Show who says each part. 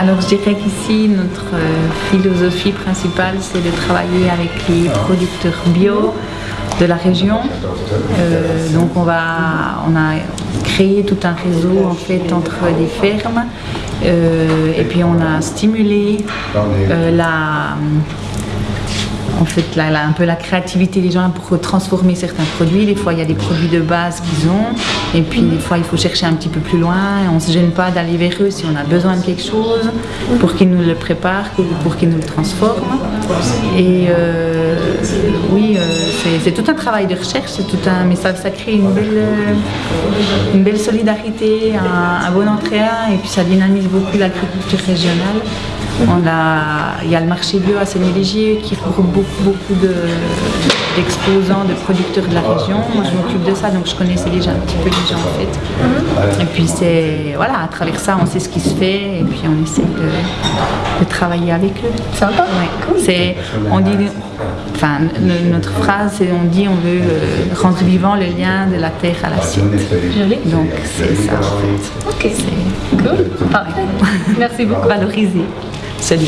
Speaker 1: Alors je dirais qu'ici notre euh, philosophie principale c'est de travailler avec les producteurs bio de la région. Euh, donc on, va, on a créé tout un réseau en fait entre les fermes euh, et puis on a stimulé la en fait un peu la créativité des gens pour transformer certains produits. Des fois, il y a des produits de base qu'ils ont, et puis des fois, il faut chercher un petit peu plus loin. on ne se gêne pas d'aller vers eux si on a besoin de quelque chose pour qu'ils nous le préparent, pour qu'ils nous le transforment. Et euh, oui, euh, c'est tout un travail de recherche, c'est tout un, mais ça, crée une belle, une belle solidarité, un, un bon entraînement, et puis ça dynamise beaucoup l'agriculture régionale. On a, il y a le marché bio à Sénéligier qui regroupe beaucoup, beaucoup d'exposants, de, producteurs de la région. Moi, je m'occupe de ça, donc je connaissais déjà un petit peu les gens en fait. Et puis c'est, voilà, à travers ça, on sait ce qui se fait et puis on essaie de, travailler avec eux.
Speaker 2: Sympa.
Speaker 1: Ouais. C'est, on dit, enfin, notre phrase, c'est on dit on veut euh, rendre vivant le lien de la terre à l'assiette. Donc c'est ça en
Speaker 2: fait. Ok. Cool. Parfait. Merci beaucoup.
Speaker 1: Valoriser. Salut.